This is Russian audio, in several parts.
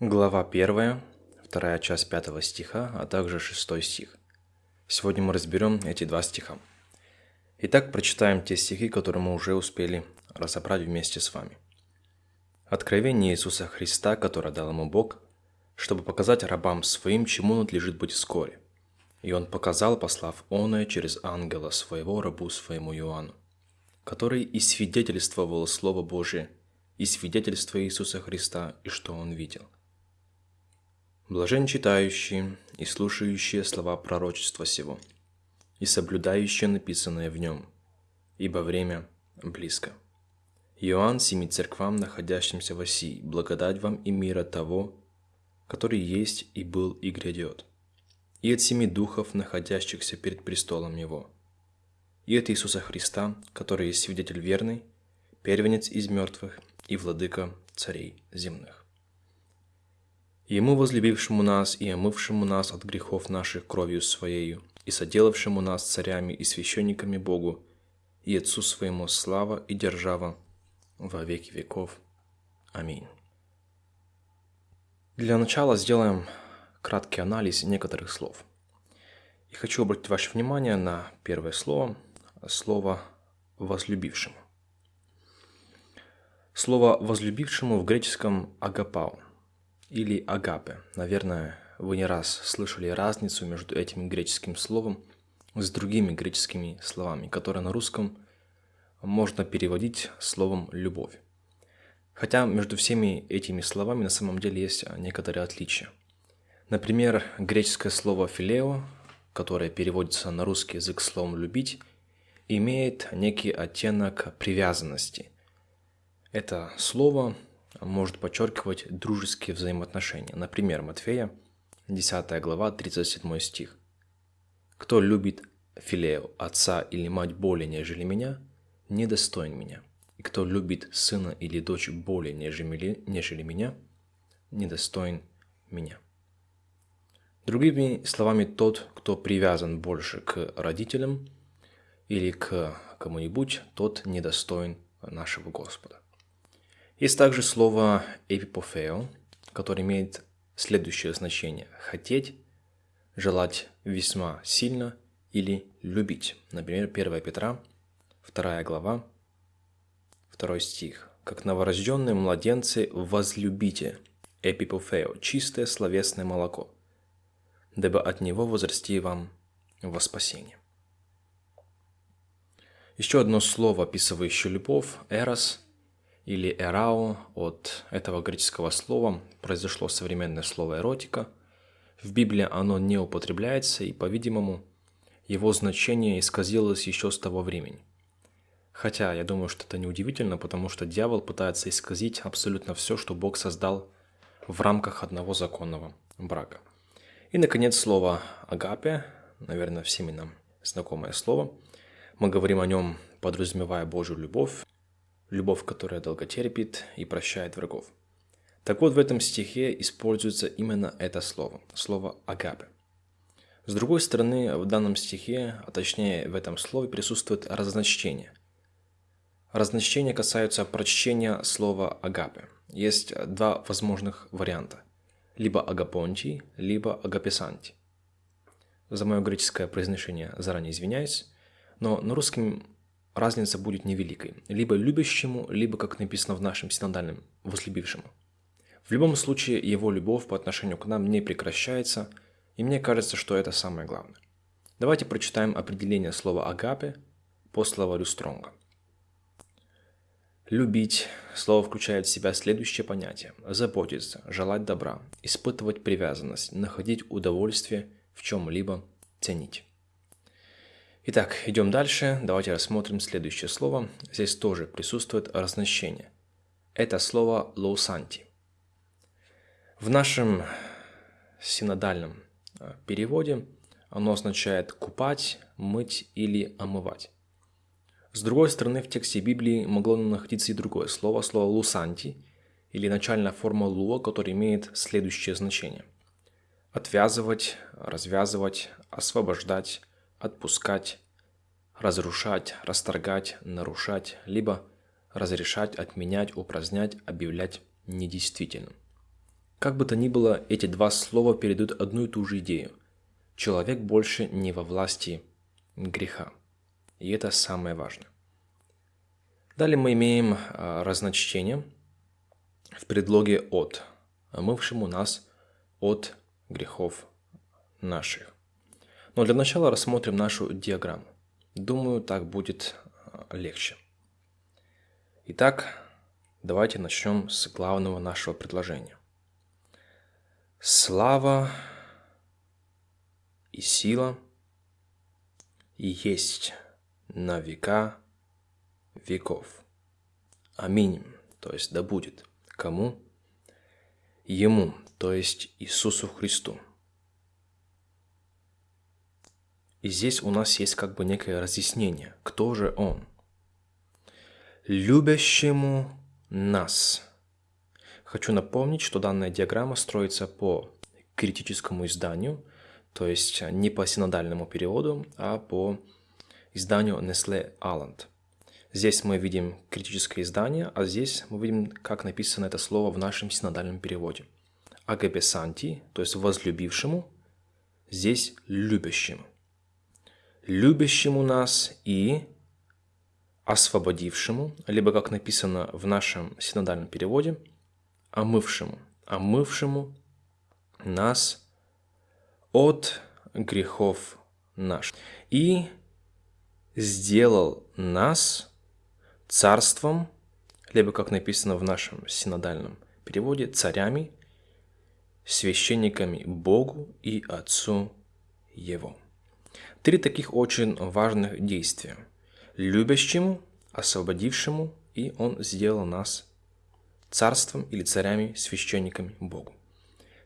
Глава 1, вторая часть 5 стиха, а также 6 стих. Сегодня мы разберем эти два стиха. Итак, прочитаем те стихи, которые мы уже успели разобрать вместе с вами. Откровение Иисуса Христа, которое дал ему Бог, чтобы показать рабам своим, чему надлежит быть вскоре. И он показал, послав оное через ангела своего рабу своему Иоанну, который и свидетельствовал Слово Божие, и свидетельство Иисуса Христа, и что он видел – Блажен читающие и слушающие слова пророчества сего, и соблюдающие написанное в нем, ибо время близко. Иоанн семи церквам, находящимся в Осии, благодать вам и мира того, который есть и был и грядет, и от семи духов, находящихся перед престолом Его, и от Иисуса Христа, который есть свидетель верный, первенец из мертвых и владыка царей земных. Ему, возлюбившему нас и омывшему нас от грехов наших кровью Своею, и соделавшему нас царями и священниками Богу, и Отцу Своему слава и держава во веки веков. Аминь. Для начала сделаем краткий анализ некоторых слов. И хочу обратить ваше внимание на первое слово, слово «возлюбившему». Слово «возлюбившему» в греческом «агапау» или агапе. Наверное, вы не раз слышали разницу между этим греческим словом с другими греческими словами, которые на русском можно переводить словом «любовь». Хотя между всеми этими словами на самом деле есть некоторые отличия. Например, греческое слово «филео», которое переводится на русский язык словом «любить», имеет некий оттенок привязанности. Это слово может подчеркивать дружеские взаимоотношения. Например, Матфея, 10 глава, 37 стих. «Кто любит филео, отца или мать более, нежели меня, недостоин меня. И кто любит сына или дочь более, нежели, нежели меня, недостоин меня». Другими словами, тот, кто привязан больше к родителям или к кому-нибудь, тот недостоин нашего Господа. Есть также слово «эпипофео», которое имеет следующее значение – «хотеть», «желать весьма сильно» или «любить». Например, 1 Петра, 2 глава, 2 стих. «Как новорожденные младенцы возлюбите эпипофео, чистое словесное молоко, дабы от него возрасти вам во спасение». Еще одно слово, описывающее любовь – «эрос», или эрао от этого греческого слова произошло современное слово эротика. В Библии оно не употребляется, и, по-видимому, его значение исказилось еще с того времени. Хотя я думаю, что это неудивительно, потому что дьявол пытается исказить абсолютно все, что Бог создал в рамках одного законного брака. И, наконец, слово «агапе», наверное, всеми нам знакомое слово. Мы говорим о нем, подразумевая Божью любовь, любовь, которая долго терпит и прощает врагов. Так вот, в этом стихе используется именно это слово, слово «агапе». С другой стороны, в данном стихе, а точнее в этом слове, присутствует разночтение. Разночтения касаются прочтения слова «агапе». Есть два возможных варианта. Либо «агапонти», либо «агапесанти». За мое греческое произношение заранее извиняюсь, но на русском разница будет невеликой. Либо любящему, либо, как написано в нашем синодальном, возлюбившему. В любом случае, его любовь по отношению к нам не прекращается, и мне кажется, что это самое главное. Давайте прочитаем определение слова «агапе» по словарю Стронга. Любить – слово включает в себя следующее понятие – заботиться, желать добра, испытывать привязанность, находить удовольствие в чем-либо, ценить. Итак, идем дальше. Давайте рассмотрим следующее слово. Здесь тоже присутствует разнощение. Это слово «лоусанти». В нашем синодальном э, переводе оно означает «купать», «мыть» или «омывать». С другой стороны, в тексте Библии могло находиться и другое слово, слово «лусанти», или начальная форма «луа», которая имеет следующее значение. Отвязывать, развязывать, освобождать, отпускать, разрушать, расторгать, нарушать, либо разрешать, отменять, упразднять, объявлять недействительным. Как бы то ни было, эти два слова передают одну и ту же идею. Человек больше не во власти греха. И это самое важное. Далее мы имеем а, разночтение в предлоге «от», омывшему нас от грехов наших. Но для начала рассмотрим нашу диаграмму. Думаю, так будет а, легче. Итак, давайте начнем с главного нашего предложения. Слава и сила есть на века веков. Аминь. То есть да будет. Кому? Ему, то есть Иисусу Христу. И здесь у нас есть как бы некое разъяснение, кто же Он. Любящему нас. Хочу напомнить, что данная диаграмма строится по критическому изданию, то есть не по синодальному переводу, а по изданию Nestle Aland. Здесь мы видим критическое издание, а здесь мы видим, как написано это слово в нашем синодальном переводе. Агапесанти, то есть возлюбившему, здесь любящему. Любящему нас и освободившему, либо как написано в нашем синодальном переводе, омывшему, омывшему нас от грехов наших. И сделал нас царством, либо, как написано в нашем синодальном переводе, царями, священниками Богу и Отцу Его. Три таких очень важных действия. Любящему, освободившему, и Он сделал нас царством или царями, священниками Богу.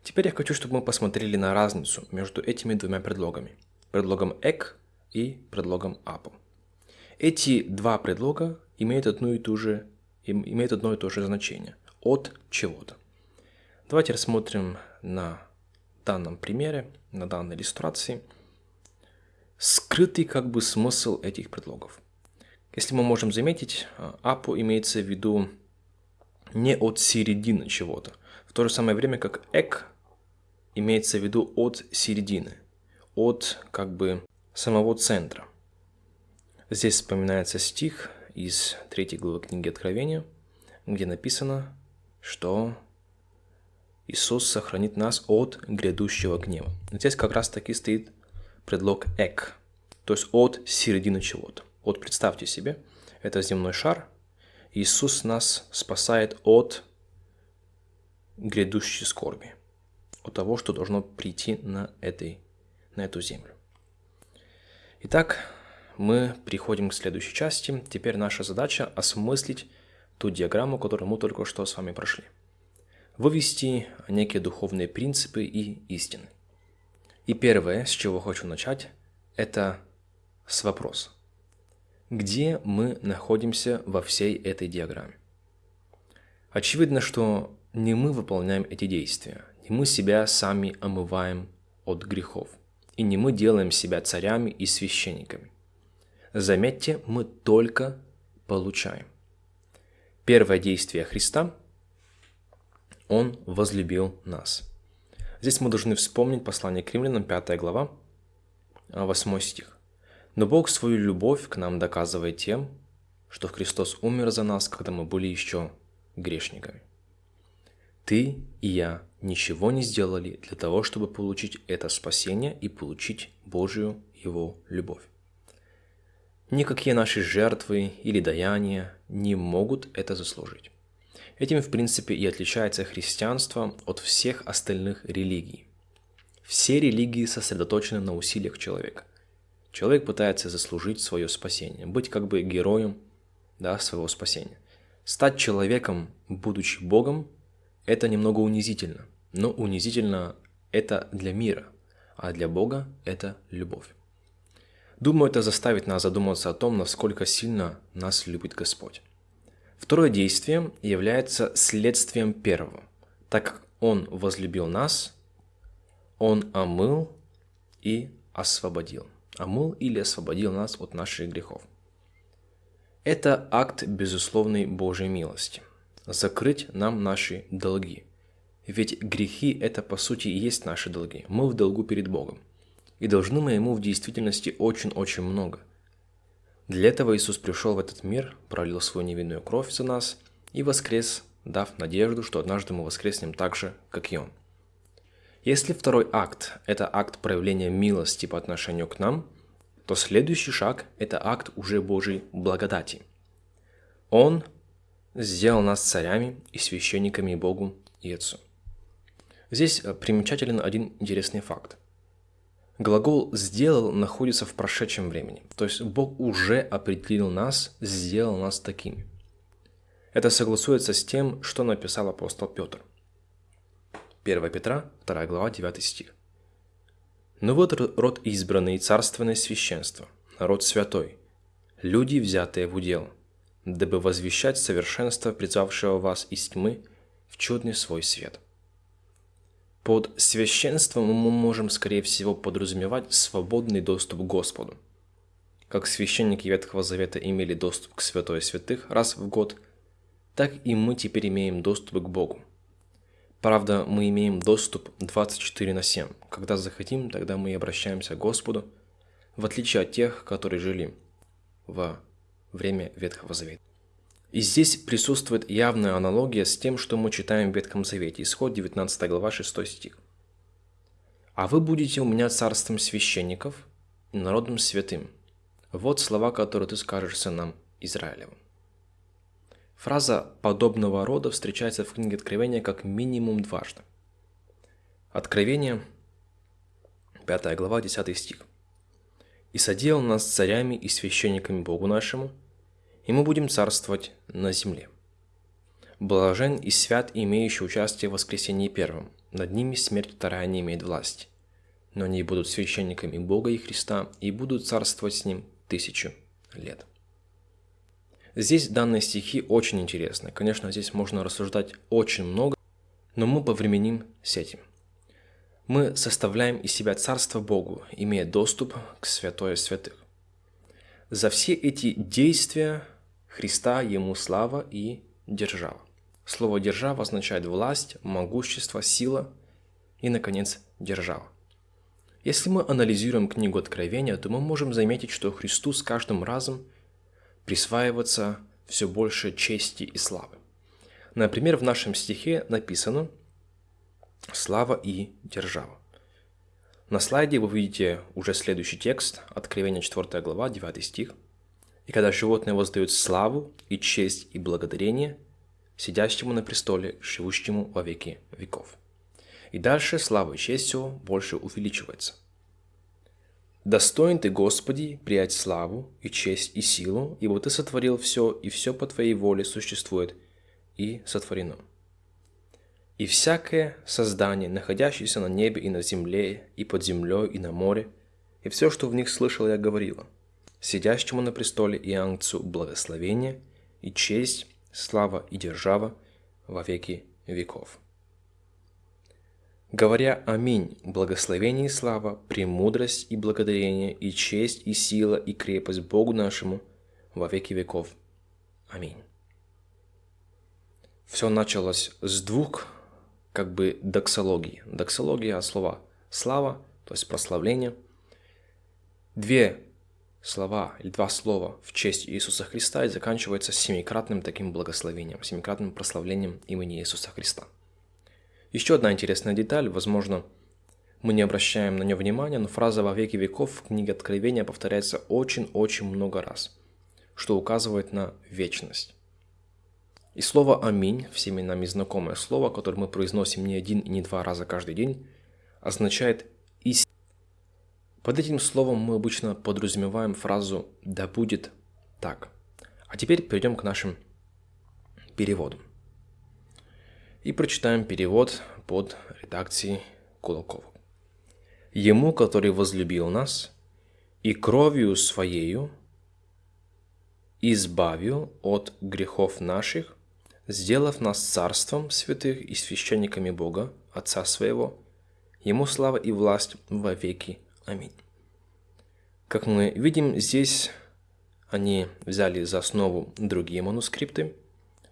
Теперь я хочу, чтобы мы посмотрели на разницу между этими двумя предлогами. Предлогом «эк» и предлогом «апо». Эти два предлога имеют, одну и ту же, имеют одно и то же значение – от чего-то. Давайте рассмотрим на данном примере, на данной иллюстрации, скрытый как бы смысл этих предлогов. Если мы можем заметить, апо имеется в виду не от середины чего-то, в то же самое время как эк имеется в виду от середины, от как бы самого центра. Здесь вспоминается стих из третьей главы книги Откровения, где написано, что Иисус сохранит нас от грядущего гнева. Здесь как раз таки стоит предлог «эк», то есть от середины чего-то. Вот представьте себе, это земной шар, Иисус нас спасает от грядущей скорби, от того, что должно прийти на, этой, на эту землю. Итак, мы приходим к следующей части. Теперь наша задача осмыслить ту диаграмму, которую мы только что с вами прошли. Вывести некие духовные принципы и истины. И первое, с чего хочу начать, это с вопроса. Где мы находимся во всей этой диаграмме? Очевидно, что не мы выполняем эти действия, не мы себя сами омываем от грехов, и не мы делаем себя царями и священниками. Заметьте, мы только получаем. Первое действие Христа – Он возлюбил нас. Здесь мы должны вспомнить послание к римлянам, 5 глава, 8 стих. «Но Бог свою любовь к нам доказывает тем, что Христос умер за нас, когда мы были еще грешниками. Ты и я ничего не сделали для того, чтобы получить это спасение и получить Божию Его любовь. Никакие наши жертвы или даяния не могут это заслужить. Этим, в принципе, и отличается христианство от всех остальных религий. Все религии сосредоточены на усилиях человека. Человек пытается заслужить свое спасение, быть как бы героем да, своего спасения. Стать человеком, будучи Богом, это немного унизительно. Но унизительно это для мира, а для Бога это любовь. Думаю, это заставит нас задуматься о том, насколько сильно нас любит Господь. Второе действие является следствием первого. Так как Он возлюбил нас, Он омыл и освободил. Омыл или освободил нас от наших грехов. Это акт безусловной Божьей милости. Закрыть нам наши долги. Ведь грехи – это по сути и есть наши долги. Мы в долгу перед Богом. И должны мы Ему в действительности очень-очень много. Для этого Иисус пришел в этот мир, пролил свою невинную кровь за нас и воскрес, дав надежду, что однажды мы воскреснем так же, как и Он. Если второй акт – это акт проявления милости по отношению к нам, то следующий шаг – это акт уже Божьей благодати. Он сделал нас царями и священниками Богу и Отцу. Здесь э, примечателен один интересный факт. Глагол «сделал» находится в прошедшем времени, то есть Бог уже определил нас, сделал нас такими. Это согласуется с тем, что написал апостол Петр – 1 Петра, 2 глава, 9 стих. «Но вот род избранный, царственное священство, народ святой, люди, взятые в удел, дабы возвещать совершенство призвавшего вас из тьмы в чудный свой свет». Под священством мы можем, скорее всего, подразумевать свободный доступ к Господу. Как священники Ветхого Завета имели доступ к святой святых раз в год, так и мы теперь имеем доступ к Богу – Правда, мы имеем доступ 24 на 7. Когда захотим, тогда мы и обращаемся к Господу, в отличие от тех, которые жили во время Ветхого Завета. И здесь присутствует явная аналогия с тем, что мы читаем в Ветхом Завете. Исход 19 глава 6 стих. «А вы будете у меня царством священников и народом святым». Вот слова, которые ты скажешь сынам Израилевым. Фраза подобного рода встречается в книге Откровения как минимум дважды. Откровение, 5 глава, 10 стих. «И соделал нас царями и священниками Богу нашему, и мы будем царствовать на земле. Блажен и свят, имеющий участие в воскресении первом, над ними смерть вторая не имеет власти, но они будут священниками Бога и Христа и будут царствовать с Ним тысячу лет». Здесь данные стихи очень интересны. Конечно, здесь можно рассуждать очень много, но мы повременим с этим. Мы составляем из себя Царство Богу, имея доступ к святое святых. За все эти действия Христа Ему слава и держава. Слово «держава» означает власть, могущество, сила и, наконец, держава. Если мы анализируем книгу Откровения, то мы можем заметить, что Христу с каждым разом – присваиваться все больше чести и славы. Например, в нашем стихе написано «слава и держава». На слайде вы видите уже следующий текст, Откровение 4 глава, 9 стих. «И когда животные воздают славу и честь и благодарение сидящему на престоле, живущему во веки веков». И дальше слава и честь все больше увеличивается. Достоин ты, Господи, приять славу и честь и силу, ибо ты сотворил все, и все по твоей воле существует и сотворено. И всякое создание, находящееся на небе и на земле, и под землей, и на море, и все, что в них слышал, я говорила, сидящему на престоле и ангцу благословение, и честь, слава и держава во веки веков. Говоря «Аминь», благословение и слава, премудрость и благодарение, и честь, и сила, и крепость Богу нашему во веки веков. Аминь. Все началось с двух как бы доксологий. Доксология слова «слава», то есть прославление. Две слова или два слова в честь Иисуса Христа и заканчивается семикратным таким благословением, семикратным прославлением имени Иисуса Христа. Еще одна интересная деталь, возможно, мы не обращаем на нее внимания, но фраза «во веки веков» в книге Откровения повторяется очень-очень много раз, что указывает на вечность. И слово «Аминь», всеми нами знакомое слово, которое мы произносим не один и не два раза каждый день, означает «истина». Под этим словом мы обычно подразумеваем фразу «да будет так». А теперь перейдем к нашим переводам и прочитаем перевод под редакцией Кулакова. «Ему, который возлюбил нас и кровью Своею избавил от грехов наших, сделав нас царством святых и священниками Бога, Отца Своего, Ему слава и власть во веки. Аминь». Как мы видим, здесь они взяли за основу другие манускрипты,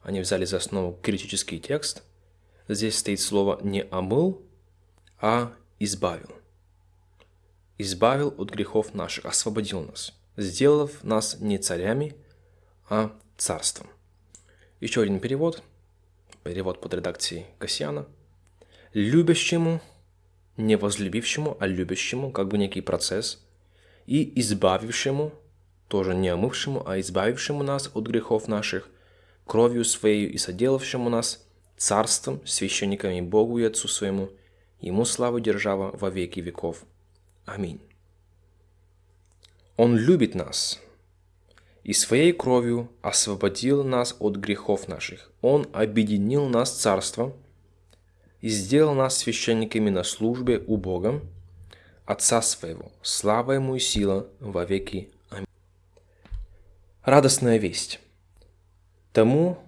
они взяли за основу критический текст – здесь стоит слово не омыл, а избавил. Избавил от грехов наших, освободил нас, сделав нас не царями, а царством. Еще один перевод, перевод под редакцией Касьяна. Любящему, не возлюбившему, а любящему, как бы некий процесс, и избавившему, тоже не омывшему, а избавившему нас от грехов наших, кровью Своей и соделавшему нас царством, священниками Богу и Отцу Своему, Ему славу держава во веки веков. Аминь. Он любит нас, и своей кровью освободил нас от грехов наших. Он объединил нас царством и сделал нас священниками на службе у Бога, Отца Своего. Слава Ему и сила во веки. Аминь. Радостная весть. Тому,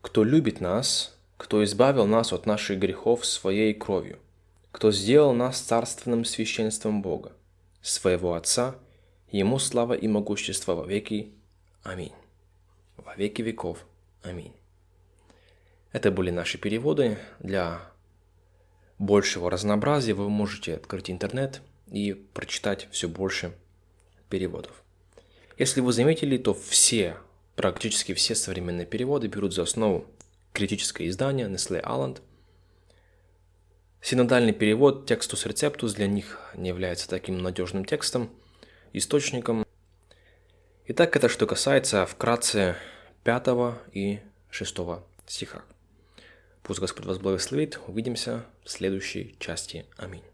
кто любит нас, кто избавил нас от наших грехов своей кровью, кто сделал нас царственным священством Бога, своего Отца, Ему слава и могущество во веки. Аминь. Во веки веков. Аминь. Это были наши переводы. Для большего разнообразия вы можете открыть интернет и прочитать все больше переводов. Если вы заметили, то все, практически все современные переводы берут за основу критическое издание Nestle Aland. Синодальный перевод текстус рецептус для них не является таким надежным текстом, источником Итак, это что касается вкратце 5 и 6 стиха. Пусть Господь вас благословит. Увидимся в следующей части. Аминь.